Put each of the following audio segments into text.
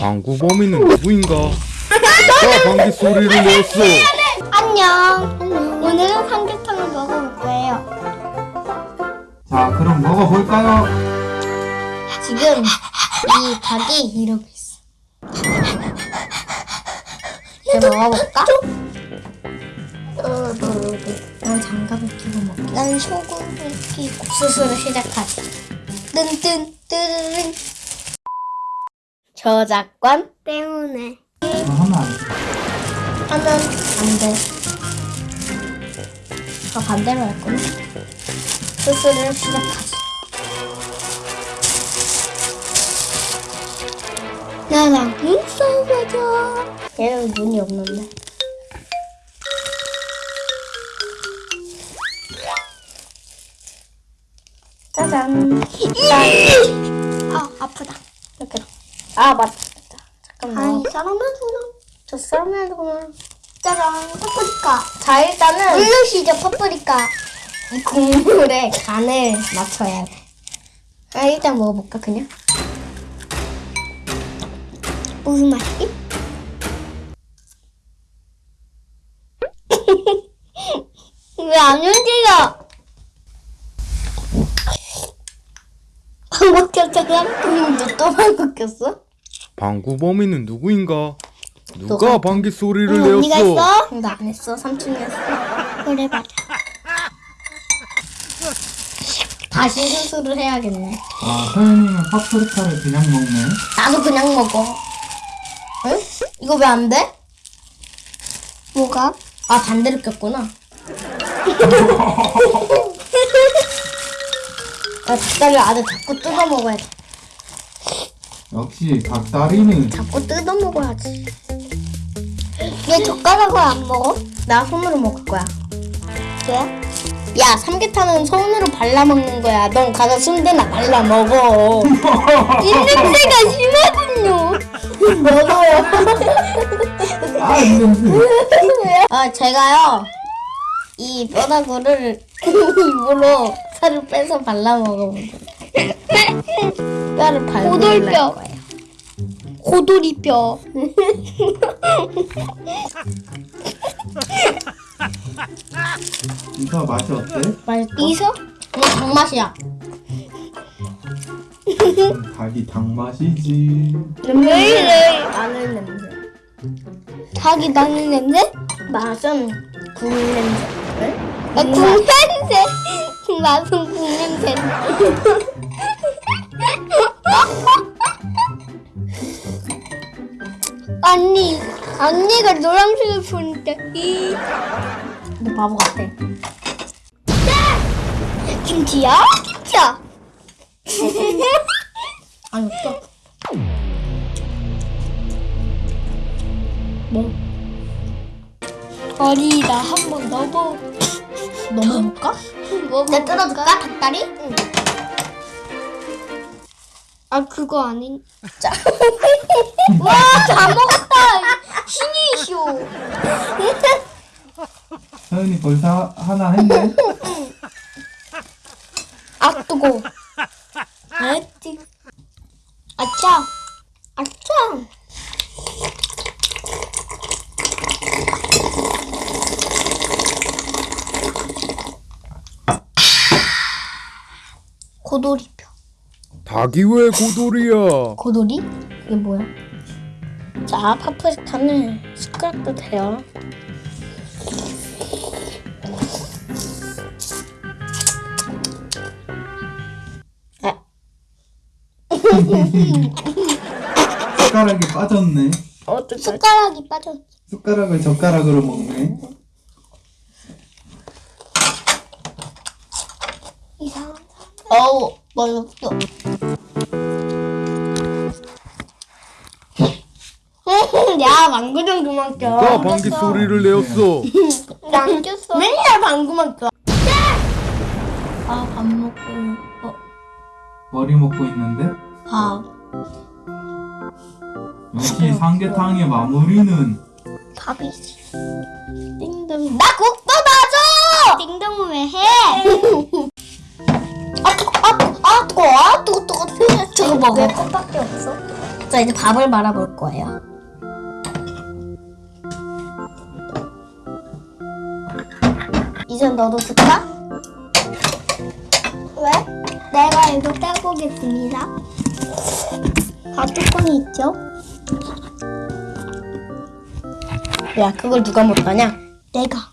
방구 범인은 누구인가? 누가 방귀 소리를 냈어? 안녕. 오늘은 삼계탕을 먹어볼 거예요. 자, 그럼 먹어볼까요? 지금 이 닭이 이러고 있어. 이제 먹어볼까? 난 장갑을 끼고 먹게. 난 소금을 끼고. 수술을 시작하자. 뜬뜬 뜨르릉. 저작권 때문에 하면 안 돼. 하면 안 돼. 저 반대로 할 거야. 수술을 시작하자. 나랑 눈 싸워줘. 얘는 눈이 없는데. 짜잔. 짠. 아 아프다. 이렇게. 아 맞다. 잠깐만. 아니 썰어놔주나. 저 썰어놔주나. 짜잔. 파프리카. 자 일단은 물르시죠 파프리카. 이 국물에 간을 맞춰야 돼. 아 일단 먹어볼까 그냥. 무슨 맛이지? 왜 안 움직여? 방구 꼈잖아? 근데 또 방구 꼈어? 방구 범인은 누구인가? 누가 너가- 방귀 소리를 응, 언니가 내었어? 했어? 나 안 했어. 삼촌이 했어. 그래 맞아. 다시 수술을 해야겠네. 아, 서현이는 파프리카를 그냥 먹네. 나도 그냥 먹어. 응? 이거 왜 안 돼? 뭐가? 아 반대로 꼈구나. 나 닭다리를 아주 자꾸 뜯어 먹어야 돼. 역시 닭다리는 자꾸 뜯어 먹어야지. 얘 젓가락을 안 먹어? 나 손으로 먹을 거야. 왜? 야 삼계탕은 손으로 발라 먹는 거야. 넌 가서 순대나 발라 먹어. 이 냄새가 심하군요. 먹어요. 아, 이 냄새. 아 제가요 이 뼈다구를 입으로 살을 빼서 발라 먹어보세요. 뼈를 발라 고돌뼈. 거예요. 고도리뼈. 이거 맛이 어때? 맛있어? 이서? 응, 닭맛이야. 음, 닭이 닭 맛이지. 왜 이래? 마늘 냄새. 닭이 나는 냄새? 맛은 국 냄새. 아, 국 냄새. 맛은 국냄새. 언니, 언니가 노란색을 보니까 이 너 바보 같아. 김치야? 김치야. 아니 없어. 뭐? 어리다 한번 넣어보. 넘어볼까? 뭐 내가 뜯어줄까? 닭다리? 응. 아 그거 아닌. 자. 와, 다 먹었다. 신이시오. 서현이 벌써 하나 했네. 아 뜨거. 아띠. 아차. 아차. 고도리뼈. 닭이 왜 고돌이야? 고도리? 이게 뭐야? 자, 파프리카는 숟가락도 돼요. 아, 숟가락이 빠졌네. 어떡해. 숟가락이 빠졌어. 숟가락을 젓가락으로 먹네. 이상한. 어우, 맛없어. 야, 방구 좀 그만 껴. 누가 방귀 소리를 내었어? 안 꼈어. 맨날 방구만 껴. 아, 밥 먹고, 어, 머리 먹고 있는데? 밥. 역시 삼계탕의 마무리는 밥이지. 띵동. 나 국도 놔줘! 띵동은 왜 해? 아, 뜨거, 아, 뜨거, 아, 뜨거. 저거 먹어. 왜 컵밖에 없어? 자 이제 밥을 말아볼 거예요. 이제 너도 줄까? 왜? 내가 이거 떼보겠습니다. 다 뚜껑이 있죠? 야 그걸 누가 못 따냐? 내가.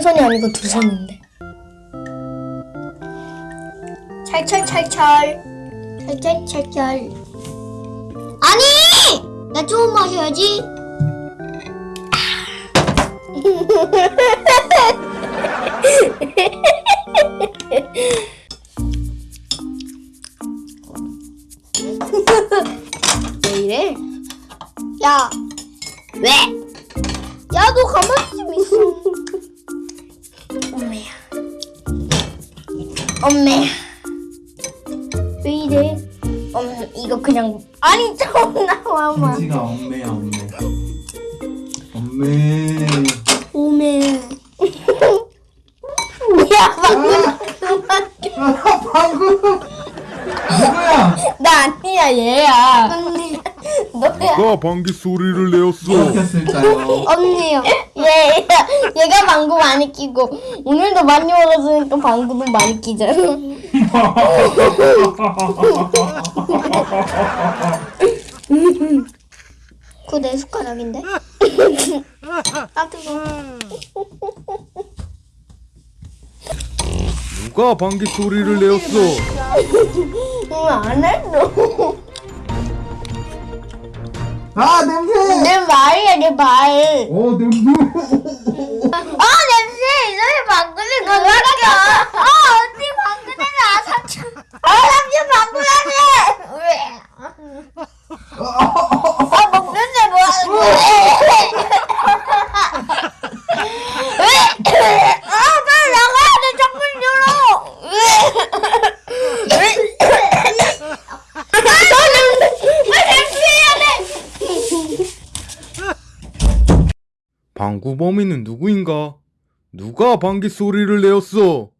한 손이 아니고 두 손인데. 찰찰찰찰. 찰찰찰찰. 아니! 나좀 마셔야지. 왜 이래? 야, 왜? 야, 너 가만히 좀 있어. 엄매야. 왜 이래? 엄 이거 그냥 아니 좀 나와봐. 김치가 엄매야 엄매 엄매 오메. 야 방금 아 방금 누구야 나 아니야 얘야. 누가 방귀 소리를 내었어? 언니요. 얘 얘가 방구 많이 끼고 오늘도 많이 먹었으니까 방구도 많이 끼잖아. 그거 내 숟가락인데? 아, 뜨거. 누가 방귀 소리를 내었어? 안 했어. 아 냄새 내 말이야 내 말. 어 냄새 아 냄새 이전에 방구를 그만켜. 아 언니 방구 냄새 아삼 방구 범인은 누구인가? 누가 방귀 소리를 내었어?